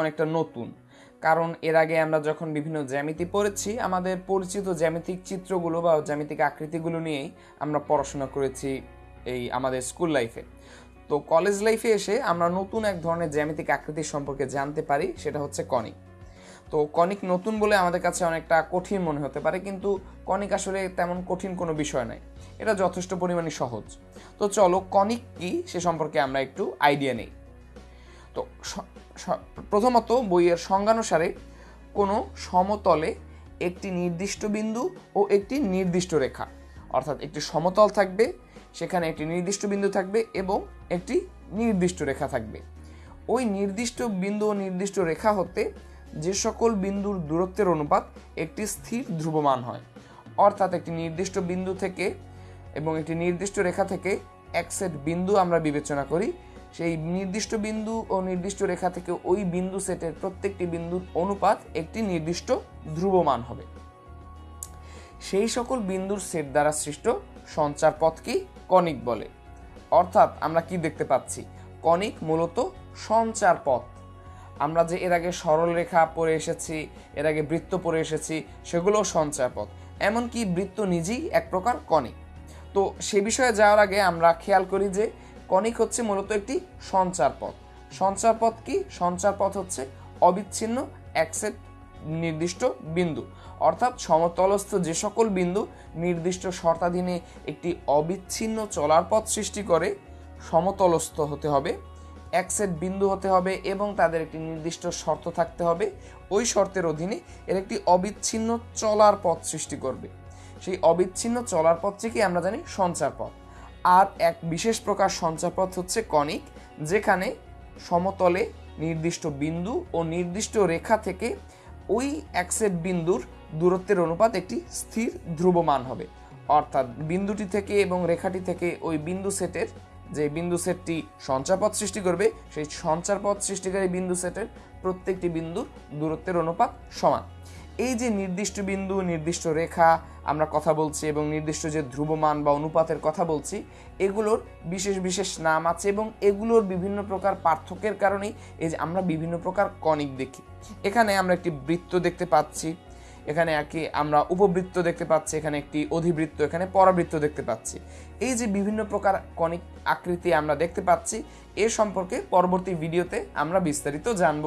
অনেকটা নতুন। কারণ এর আগে আমরা যখন বিভিন্ন জ্যামিতি পড়েছি, আমাদের পরিচিত জ্যামিতিক চিত্রগুলো বা জ্যামিতিক আকৃতিগুলো নিয়েই আমরা পড়াশোনা করেছি এই আমাদের স্কুল লাইফে। তো কলেজ লাইফে এসে আমরা নতুন এক ধরনের জ্যামিতিক আকৃতির সম্পর্কে জানতে পারি, সেটা হচ্ছে কনিক তো কনিক নতুন বলে আমাদের কাছে অনেকটা কঠিন মনে হতে পারে, কিন্তু কনিক আসলে তেমন কঠিন কোনো বিষয় নয়। এটা যথেষ্ট পরিমাণে সহজ। তো চলো কনিক কি, সে সম্পর্কে আমরা একটু আইডিয়া নেই। তো প্রথমত বইয়ের সংজ্ঞানুসারে কোনো সমতলে একটি নির্দিষ্ট বিন্দু ও একটি নির্দিষ্ট রেখা। অর্থাৎ একটি সমতল থাকবে, সেখানে একটি নির্দিষ্ট বিন্দু থাকবে এবং একটি নির্দিষ্ট রেখা থাকবে। ওই নির্দিষ্ট বিন্দু ও নির্দিষ্ট রেখা হতে যে সকল বিন্দুর দূরত্বের অনুপাত একটি স্থির ধ্রুবমান হয়। অর্থাৎ একটি নির্দিষ্ট বিন্দু থেকে এবং একটি নির্দিষ্ট রেখা থেকে এক সেট বিন্দু আমরা বিবেচনা করি সেই নির্দিষ্ট বিন্দু ও নির্দিষ্ট রেখা থেকে ওই বিন্দু সেটের প্রত্যেকটি বিন্দুর অনুপাত একটি নির্দিষ্ট ধ্রুবমান হবে। সেই সকল বিন্দুর সেট দ্বারা সৃষ্ট সঞ্চার পথকেই কনিক বলে। অর্থাৎ আমরা কি দেখতে পাচ্ছি? কনিক মূলত সঞ্চার পথ। আমরা যে এর আগে সরল রেখা পড়ে এসেছি, এর আগে বৃত্ত পড়ে এসেছি, সেগুলোও সঞ্চার পথ। এমনকি বৃত্ত নিজেই এক প্রকার কনিক তো সে বিষয়ে যাওয়ার আগে আমরা খেয়াল করি যে কনিক হচ্ছে মূলত একটি সঞ্চার পথ। সঞ্চার পথ কি? সঞ্চার পথ হচ্ছে অবিচ্ছিন্ন এক সেট নির্দিষ্ট বিন্দু। অর্থাৎ সমতলস্থ যে সকল বিন্দু নির্দিষ্ট শর্তাধীনে একটি অবিচ্ছিন্ন চলার পথ সৃষ্টি করে, সমতলস্থ হতে হবে এক সেট বিন্দু হতে হবে এবং তাদের একটি নির্দিষ্ট শর্ত থাকতে হবে। ওই শর্তের অধীনে এর একটি অবিচ্ছিন্ন চলার পথ সৃষ্টি করবে। সেই অবিচ্ছিন্ন চলার পথটিকে আমরা জানি সঞ্চার পথ। আর এক বিশেষ প্রকার সঞ্চার পথ হচ্ছে কনিক যেখানে সমতলে নির্দিষ্ট বিন্দু ও নির্দিষ্ট রেখা থেকে ওই এক সেট বিন্দুর দূরত্বের অনুপাত একটি স্থির ধ্রুবমান হবে। অর্থাৎ বিন্দুটি থেকে এবং রেখাটি থেকে ওই বিন্দু সেটের যে বিন্দু সেটটি সঞ্চারপথ সৃষ্টি করবে, সেই সঞ্চারপথ সৃষ্টিকারী বিন্দু সেটের প্রত্যেকটি বিন্দুর দূরত্বের অনুপাত সমান। এই যে নির্দিষ্ট বিন্দু, নির্দিষ্ট রেখা আমরা কথা বলছি এবং নির্দিষ্ট যে ধ্রুবমান বা অনুপাতের কথা বলছি, এগুলোর বিশেষ বিশেষ নাম আছে এবং এগুলোর বিভিন্ন প্রকার পার্থক্যের কারণেই এই যে আমরা বিভিন্ন প্রকার কনিক দেখি। এখানে আমরা একটি বৃত্ত দেখতে পাচ্ছি, এখানে একই আমরা উপবৃত্ত দেখতে পাচ্ছি, এখানে একটি অধিবৃত্ত, এখানে পরাবৃত্ত দেখতে পাচ্ছি। এই যে বিভিন্ন প্রকার কনিক আকৃতি আমরা দেখতে পাচ্ছি, এ সম্পর্কে পরবর্তী ভিডিওতে আমরা বিস্তারিত জানব।